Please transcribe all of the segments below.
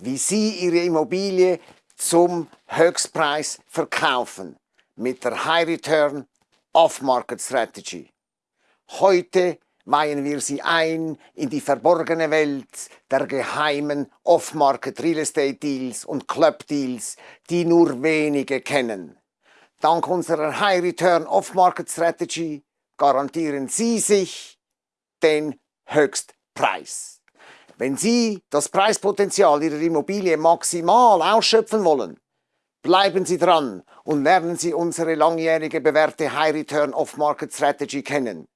wie Sie Ihre Immobilie zum Höchstpreis verkaufen mit der High Return Off-Market Strategy. Heute weihen wir Sie ein in die verborgene Welt der geheimen Off-Market Real Estate Deals und Club Deals, die nur wenige kennen. Dank unserer High Return Off-Market Strategy garantieren Sie sich den Höchstpreis. Wenn Sie das Preispotenzial Ihrer Immobilie maximal ausschöpfen wollen, bleiben Sie dran und lernen Sie unsere langjährige bewährte High Return Off-Market Strategy kennen.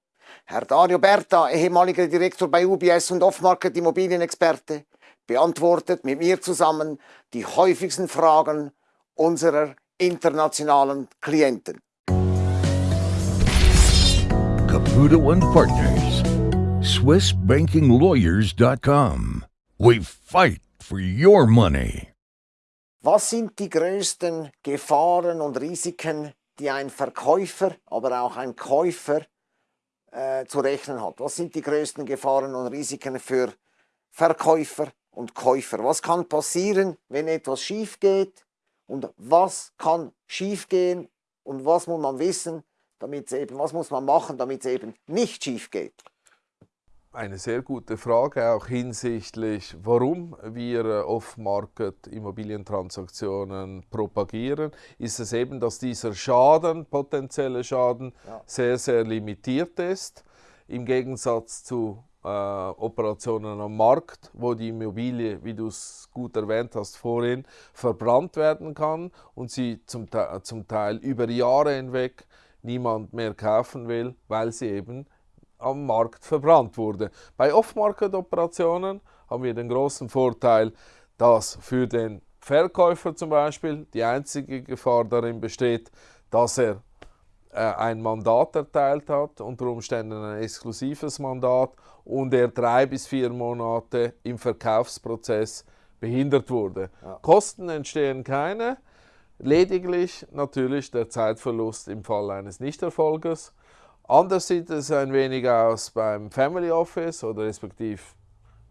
Herr Dario Berta, ehemaliger Direktor bei UBS und Off-Market Immobilienexperte, beantwortet mit mir zusammen die häufigsten Fragen unserer internationalen Klienten. Caputo Partners, SwissBankingLawyers.com. We fight for your money. Was sind die größten Gefahren und Risiken, die ein Verkäufer, aber auch ein Käufer äh, zu rechnen hat? Was sind die größten Gefahren und Risiken für Verkäufer und Käufer? Was kann passieren, wenn etwas schief geht? Und was kann schief gehen? Und was muss man wissen, damit eben, was muss man machen, damit es eben nicht schief geht? Eine sehr gute Frage, auch hinsichtlich, warum wir äh, Off-Market Immobilientransaktionen propagieren. Ist es eben, dass dieser Schaden, potenzielle Schaden, ja. sehr, sehr limitiert ist, im Gegensatz zu äh, Operationen am Markt, wo die Immobilie, wie du es gut erwähnt hast vorhin, verbrannt werden kann und sie zum, zum Teil über Jahre hinweg niemand mehr kaufen will, weil sie eben am Markt verbrannt wurde. Bei Off-Market-Operationen haben wir den großen Vorteil, dass für den Verkäufer zum Beispiel die einzige Gefahr darin besteht, dass er äh, ein Mandat erteilt hat, unter Umständen ein exklusives Mandat und er drei bis vier Monate im Verkaufsprozess behindert wurde. Ja. Kosten entstehen keine, lediglich natürlich der Zeitverlust im Fall eines Nichterfolges Anders sieht es ein wenig aus beim Family Office oder respektive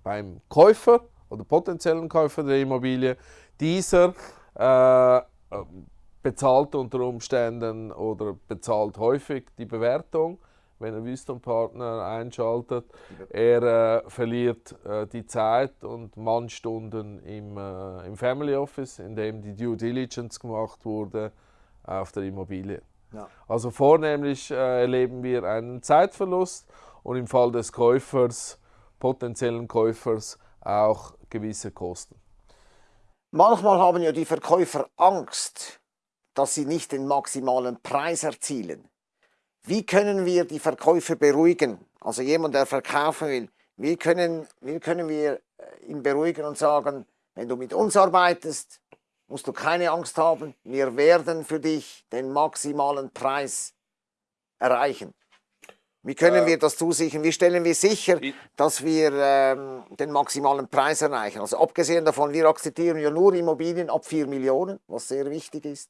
beim Käufer oder potenziellen Käufer der Immobilie. Dieser äh, bezahlt unter Umständen oder bezahlt häufig die Bewertung, wenn er Wüsten Partner einschaltet. Er äh, verliert äh, die Zeit und Mannstunden im, äh, im Family Office, in dem die Due Diligence gemacht wurde auf der Immobilie. Ja. Also vornehmlich äh, erleben wir einen Zeitverlust und im Fall des Käufers, potenziellen Käufers, auch gewisse Kosten. Manchmal haben ja die Verkäufer Angst, dass sie nicht den maximalen Preis erzielen. Wie können wir die Verkäufer beruhigen? Also jemand, der verkaufen will, wie können, wie können wir äh, ihn beruhigen und sagen, wenn du mit uns arbeitest, musst du keine Angst haben, wir werden für dich den maximalen Preis erreichen. Wie können äh, wir das zusichern? Wie stellen wir sicher, dass wir ähm, den maximalen Preis erreichen? Also abgesehen davon, wir akzeptieren ja nur Immobilien ab 4 Millionen, was sehr wichtig ist.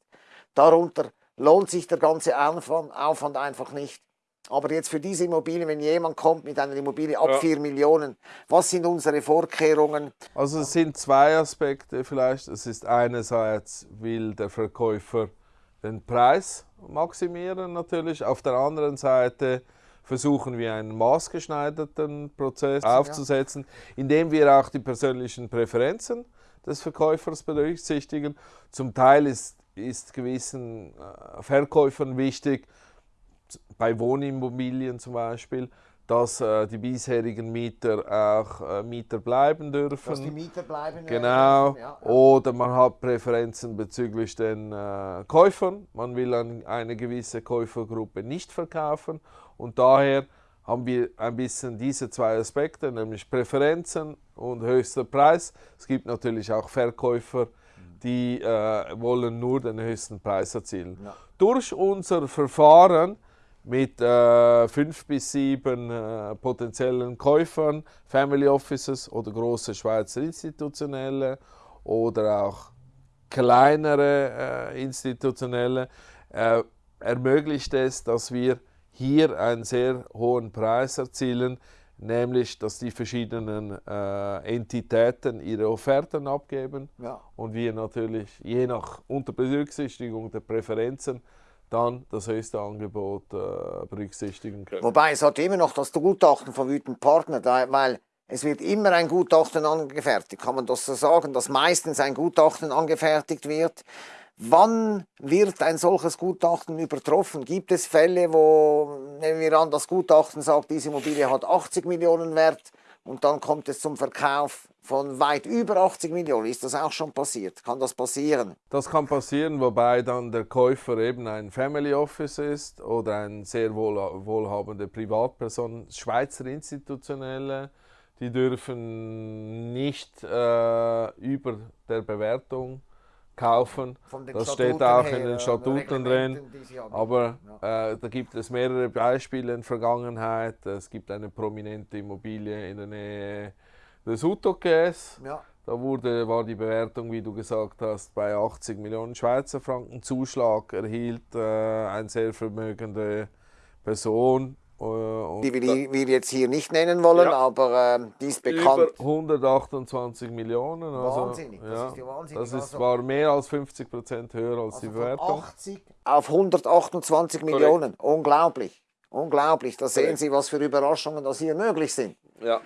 Darunter lohnt sich der ganze Aufwand, Aufwand einfach nicht. Aber jetzt für diese Immobilien, wenn jemand kommt mit einer Immobilie ab ja. 4 Millionen, was sind unsere Vorkehrungen? Also es sind zwei Aspekte vielleicht. Es ist einerseits will der Verkäufer den Preis maximieren natürlich. Auf der anderen Seite versuchen wir einen maßgeschneiderten Prozess aufzusetzen, indem wir auch die persönlichen Präferenzen des Verkäufers berücksichtigen. Zum Teil ist, ist gewissen äh, Verkäufern wichtig, bei Wohnimmobilien zum Beispiel, dass äh, die bisherigen Mieter auch äh, Mieter bleiben dürfen. Dass die Mieter bleiben Genau. Dürfen, ja, ja. Oder man hat Präferenzen bezüglich den äh, Käufern. Man will an eine gewisse Käufergruppe nicht verkaufen. Und daher haben wir ein bisschen diese zwei Aspekte, nämlich Präferenzen und höchster Preis. Es gibt natürlich auch Verkäufer, die äh, wollen nur den höchsten Preis erzielen. Ja. Durch unser Verfahren mit äh, fünf bis sieben äh, potenziellen Käufern, Family Offices oder große Schweizer institutionelle oder auch kleinere äh, institutionelle, äh, ermöglicht es, dass wir hier einen sehr hohen Preis erzielen, nämlich dass die verschiedenen äh, Entitäten ihre Offerten abgeben Ja. und wir natürlich je nach unter Berücksichtigung der Präferenzen dann das höchste Angebot äh, berücksichtigen können. Wobei es hat immer noch das Gutachten von Wütend Partner, da, weil es wird immer ein Gutachten angefertigt. Kann man das so sagen, dass meistens ein Gutachten angefertigt wird? Wann wird ein solches Gutachten übertroffen? Gibt es Fälle, wo, nehmen wir an, das Gutachten sagt, diese Immobilie hat 80 Millionen Wert und dann kommt es zum Verkauf von weit über 80 Millionen? Ist das auch schon passiert? Kann das passieren? Das kann passieren, wobei dann der Käufer eben ein Family Office ist oder ein sehr wohl, wohlhabende Privatperson, Schweizer Institutionelle. Die dürfen nicht äh, über der Bewertung kaufen. Das Statuten steht auch her, in den äh, Statuten drin. Aber äh, da gibt es mehrere Beispiele in der Vergangenheit. Es gibt eine prominente Immobilie in der Nähe des Utokes. Ja. Da wurde, war die Bewertung, wie du gesagt hast, bei 80 Millionen Schweizer Franken. Zuschlag erhielt äh, eine sehr vermögende Person. Äh, Die wir, jetzt hier nicht nennen wollen, Ja. aber ähm, die ist bekannt. über 128 Millionen. Also, Wahnsinnig, das ja, ist ja wahnsinnig. Das ist, Also- war mehr als 50 Prozent höher als die Also von Bewertung. 80 auf 128 Millionen. Unglaublich. Unglaublich. Da sehen. Sie, was für Überraschungen das hier möglich sind. Ja.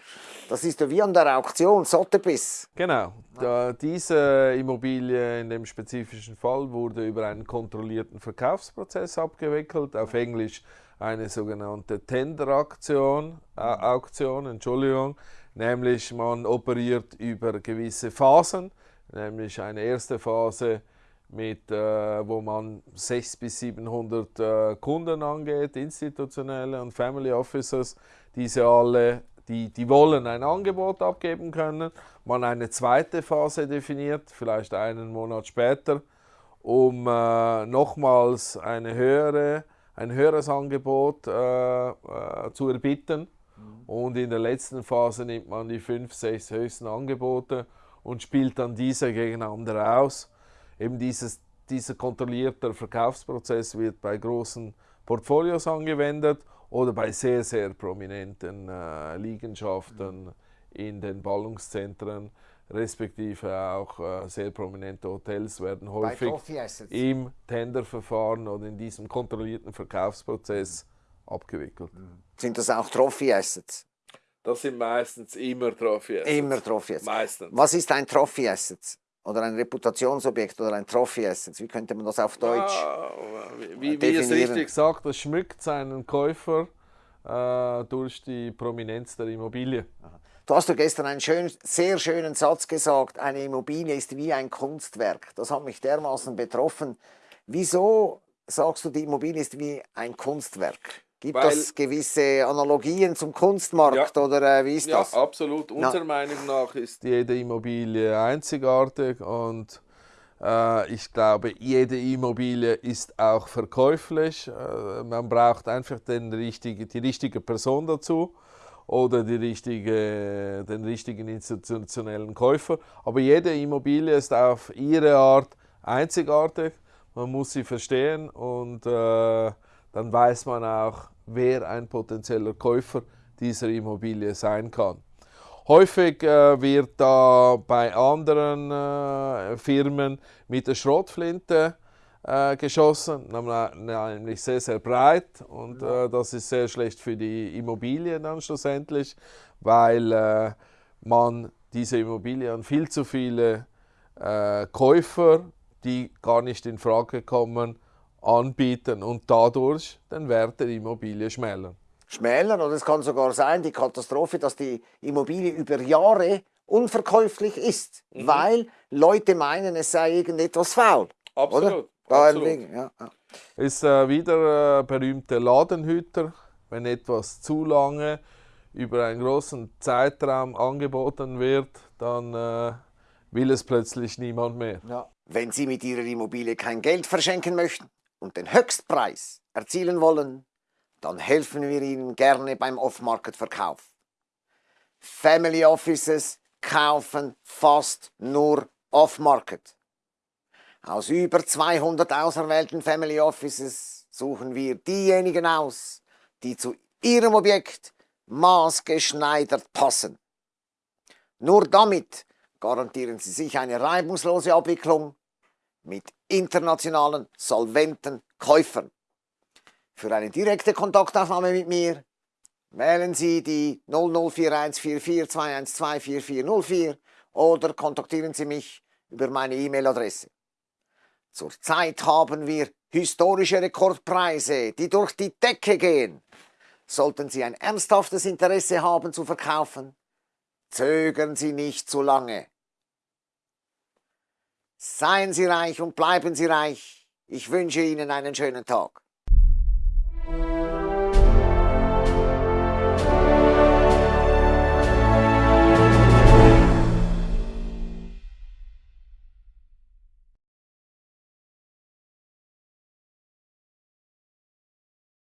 Das ist ja wie an der Auktion, Sotheby's. Genau. Da, diese Immobilie in dem spezifischen Fall wurde über einen kontrollierten Verkaufsprozess abgewickelt, auf Englisch eine sogenannte Tender-Aktion, äh, Auktion, Entschuldigung, nämlich man operiert über gewisse Phasen, nämlich eine erste Phase mit, äh, wo man 600 bis 700 äh, Kunden angeht, institutionelle und Family Officers, diese alle, die, die wollen ein Angebot abgeben können, man eine zweite Phase definiert, vielleicht einen Monat später, um äh, nochmals eine höhere, ein höheres Angebot äh, äh, zu erbitten. Und in der letzten Phase nimmt man die fünf, sechs höchsten Angebote und spielt dann diese gegeneinander aus. Eben dieses, dieser kontrollierte Verkaufsprozess wird bei großen Portfolios angewendet oder bei sehr, sehr prominenten äh, Liegenschaften in den Ballungszentren, respektive auch äh, sehr prominente Hotels werden häufig Assets. im Tenderverfahren oder in diesem kontrollierten Verkaufsprozess abgewickelt. Sind das auch Trophy Assets? Das sind meistens immer Trophy Immer Trophy Assets. Meistens. Was ist ein Trophy Assets? Oder ein Reputationsobjekt oder ein Trophy Assets? Wie könnte man das auf Deutsch? Ah, wie, wie es definieren? richtig sagt, das schmückt seinen Käufer äh, durch die Prominenz der Immobilie. Du hast doch gestern einen schön, sehr schönen Satz gesagt, eine Immobilie ist wie ein Kunstwerk. Das hat mich dermaßen betroffen. Wieso sagst du, die Immobilie ist wie ein Kunstwerk? Gibt Weil- das gewisse Analogien zum Kunstmarkt Ja. oder äh, wie ist Ja, das? absolut. Unserer Meinung nach ist jede Immobilie einzigartig und äh, ich glaube, jede Immobilie ist auch verkäuflich. Äh, man braucht einfach den richtige, die richtige Person dazu oder die richtige, den richtigen institutionellen Käufer. Aber jede Immobilie ist auf ihre Art einzigartig. Man muss sie verstehen und äh, dann weiß man auch, wer ein potenzieller Käufer dieser Immobilie sein kann. Häufig äh, wird da bei anderen äh, Firmen mit der Schrotflinte äh, geschossen, nämlich sehr, sehr breit und äh, das ist sehr schlecht für die Immobilie dann schlussendlich, weil äh, man diese Immobilie an viel zu viele äh, Käufer, die gar nicht in Frage kommen, anbieten und dadurch den Wert der Immobilie schmälern. Schmälern oder es kann sogar sein, die Katastrophe, dass die Immobilie über Jahre unverkäuflich ist, Mhm. weil Leute meinen, es sei irgendetwas faul. Oder? Da wegen- Ja, ja. Ist äh, wieder äh, berühmte Ladenhüter, wenn etwas zu lange über einen großen Zeitraum angeboten wird, dann äh, will es plötzlich niemand mehr. Wenn Sie mit Ihrer Immobilie kein Geld verschenken möchten und den Höchstpreis erzielen wollen, dann helfen wir Ihnen gerne beim Off-Market-Verkauf. Family Offices kaufen fast nur Off-Market. Aus über 200 auserwählten Family Offices suchen wir diejenigen aus, die zu ihrem Objekt maßgeschneidert passen. Nur damit garantieren Sie sich eine reibungslose Abwicklung mit internationalen, solventen Käufern. Für eine direkte Kontaktaufnahme mit mir wählen Sie die 00414421244404 oder kontaktieren Sie mich über meine E-Mail-Adresse. Zurzeit haben wir historische Rekordpreise, die durch die Decke gehen. Sollten Sie ein ernsthaftes Interesse haben zu verkaufen, zögern Sie nicht zu lange. Seien Sie reich und bleiben Sie reich. Ich wünsche Ihnen einen schönen Tag.